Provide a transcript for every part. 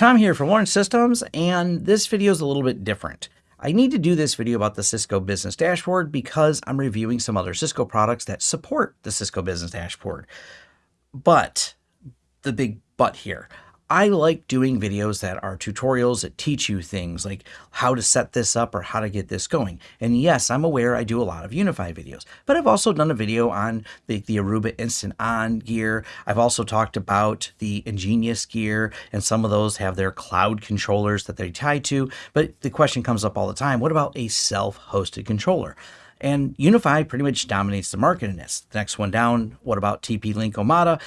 Tom here from Lawrence Systems, and this video is a little bit different. I need to do this video about the Cisco Business Dashboard because I'm reviewing some other Cisco products that support the Cisco Business Dashboard. But, the big but here, I like doing videos that are tutorials that teach you things like how to set this up or how to get this going. And yes, I'm aware I do a lot of UniFi videos, but I've also done a video on the, the Aruba Instant On gear. I've also talked about the EnGenius gear, and some of those have their cloud controllers that they tie to. But the question comes up all the time, what about a self-hosted controller? And UniFi pretty much dominates the market in this. The next one down, what about TP-Link Omada?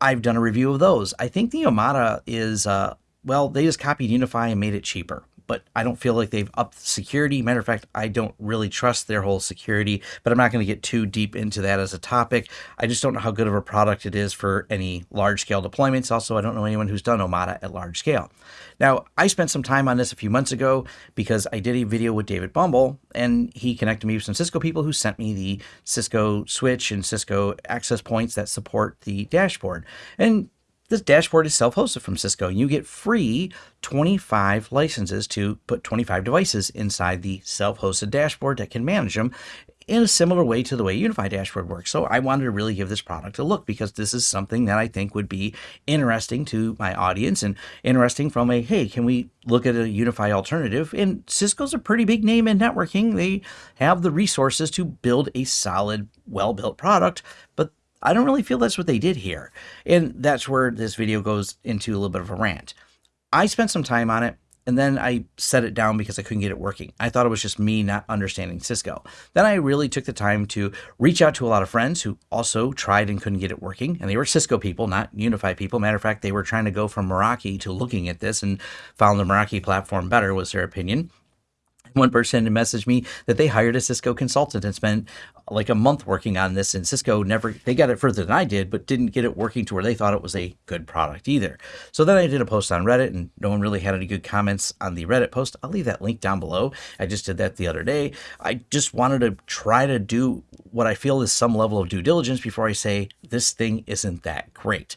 I've done a review of those. I think the Omada is, uh, well, they just copied UniFi and made it cheaper but I don't feel like they've upped security. Matter of fact, I don't really trust their whole security, but I'm not going to get too deep into that as a topic. I just don't know how good of a product it is for any large scale deployments. Also, I don't know anyone who's done Omada at large scale. Now, I spent some time on this a few months ago because I did a video with David Bombal and he connected me with some Cisco people who sent me the Cisco switch and Cisco access points that support the dashboard. And this dashboard is self-hosted from Cisco. And you get free 25 licenses to put 25 devices inside the self-hosted dashboard that can manage them in a similar way to the way UniFi Dashboard works. So I wanted to really give this product a look because this is something that I think would be interesting to my audience and interesting from a, hey, can we look at a UniFi alternative? And Cisco's a pretty big name in networking. They have the resources to build a solid, well-built product, but I don't really feel that's what they did here. And that's where this video goes into a little bit of a rant. I spent some time on it and then I set it down because I couldn't get it working. I thought it was just me not understanding Cisco. Then I really took the time to reach out to a lot of friends who also tried and couldn't get it working. And they were Cisco people, not UniFi people. Matter of fact, they were trying to go from Meraki to looking at this and found the Meraki platform better was their opinion. One person had messaged me that they hired a Cisco consultant and spent like a month working on this and Cisco never, they got it further than I did, but didn't get it working to where they thought it was a good product either. So then I did a post on Reddit and no one really had any good comments on the Reddit post. I'll leave that link down below. I just did that the other day. I just wanted to try to do what I feel is some level of due diligence before I say this thing isn't that great.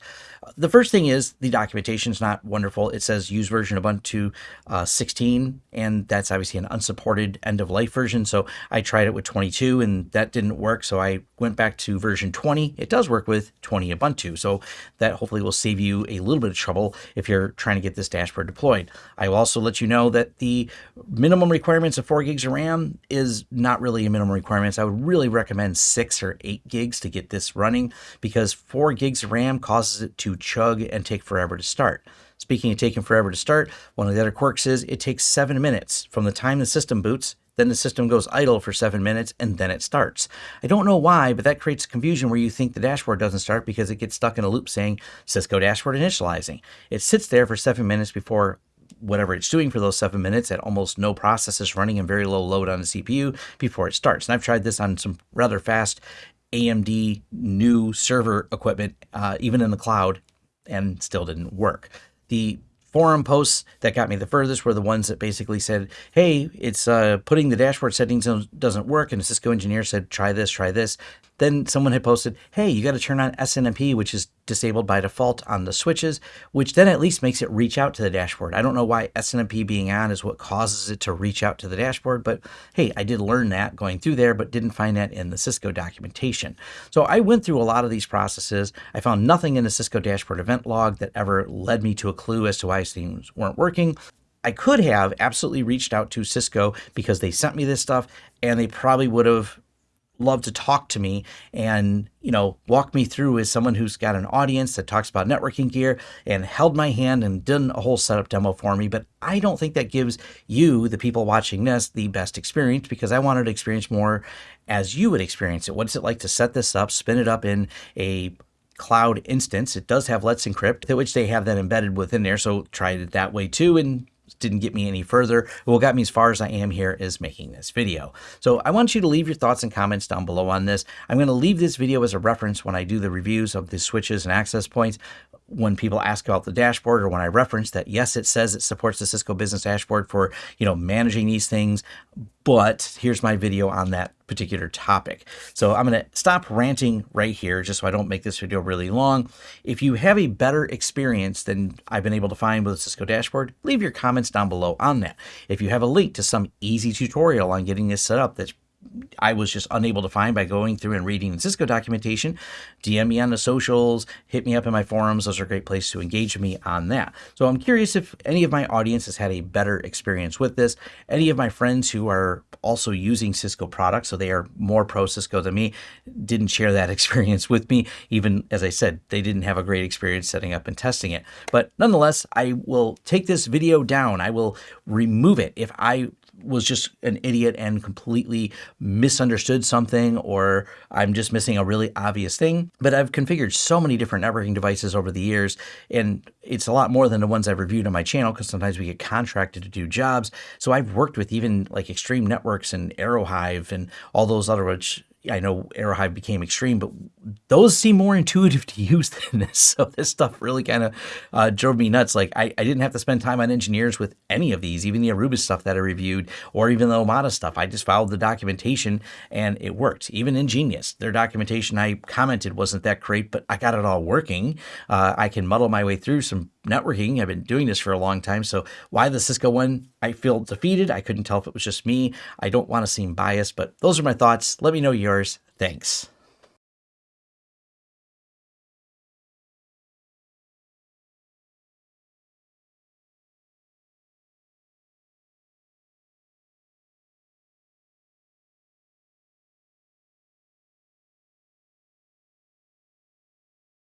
The first thing is the documentation is not wonderful. It says use version Ubuntu uh, 16, and that's obviously an unsupported end of life version. So I tried it with 22 and that didn't work. So I went back to version 20. It does work with 20 Ubuntu. So that hopefully will save you a little bit of trouble if you're trying to get this dashboard deployed. I will also let you know that the minimum requirements of 4 gigs of RAM is not really a minimum requirements. I would really recommend 6 or 8 gigs to get this running because 4 gigs of RAM causes it to chug and take forever to start. Speaking of taking forever to start, one of the other quirks is it takes seven minutes from the time the system boots, then the system goes idle for seven minutes, and then it starts. I don't know why, but that creates confusion where you think the dashboard doesn't start because it gets stuck in a loop saying Cisco dashboard initializing. It sits there for seven minutes before whatever it's doing for those seven minutes at almost no processes running and very low load on the CPU before it starts. And I've tried this on some rather fast AMD new server equipment, uh, even in the cloud, and still didn't work. The forum posts that got me the furthest were the ones that basically said, hey, it's uh, putting the dashboard settings doesn't work. And a Cisco engineer said, try this, try this. Then someone had posted, hey, you got to turn on SNMP, which is disabled by default on the switches, which then at least makes it reach out to the dashboard. I don't know why SNMP being on is what causes it to reach out to the dashboard, but hey, I did learn that going through there, but didn't find that in the Cisco documentation. So I went through a lot of these processes. I found nothing in the Cisco dashboard event log that ever led me to a clue as to why things weren't working. I could have absolutely reached out to Cisco because they sent me this stuff and they probably would have love to talk to me and, you know, walk me through as someone who's got an audience that talks about networking gear and held my hand and done a whole setup demo for me. But I don't think that gives you, the people watching this, the best experience because I wanted to experience more as you would experience it. What's it like to set this up, spin it up in a cloud instance. It does have Let's Encrypt, which they have that embedded within there. So try it that way too and didn't get me any further. What got me as far as I am here is making this video. So I want you to leave your thoughts and comments down below on this. I'm going to leave this video as a reference when I do the reviews of the switches and access points. when people ask about the dashboard or when I reference that, yes, it says it supports the Cisco Business Dashboard for, you know, managing these things, but here's my video on that particular topic. So I'm going to stop ranting right here just so I don't make this video really long. If you have a better experience than I've been able to find with Cisco dashboard, leave your comments down below on that. If you have a link to some easy tutorial on getting this set up that's I was just unable to find by going through and reading Cisco documentation. DM me on the socials, hit me up in my forums. Those are great places to engage me on that. So I'm curious if any of my audience has had a better experience with this. Any of my friends who are also using Cisco products, so they are more pro Cisco than me, didn't share that experience with me. Even as I said, they didn't have a great experience setting up and testing it. But nonetheless, I will take this video down. I will remove it if I was just an idiot and completely misunderstood something or I'm just missing a really obvious thing. But I've configured so many different networking devices over the years and it's a lot more than the ones I've reviewed on my channel because sometimes we get contracted to do jobs. So I've worked with even like Extreme Networks and Aerohive and all those other which I know Aerohive became extreme, but those seem more intuitive to use than this. So this stuff really kind of uh, drove me nuts. Like I, I didn't have to spend time on engineers with any of these, even the Aruba stuff that I reviewed, or even the Omada stuff. I just followed the documentation and it worked. Even EnGenius, their documentation I commented wasn't that great, but I got it all working. Uh, I can muddle my way through some networking. I've been doing this for a long time. So why the Cisco one? I feel defeated. I couldn't tell if it was just me. I don't want to seem biased, but those are my thoughts. Let me know yours. Thanks.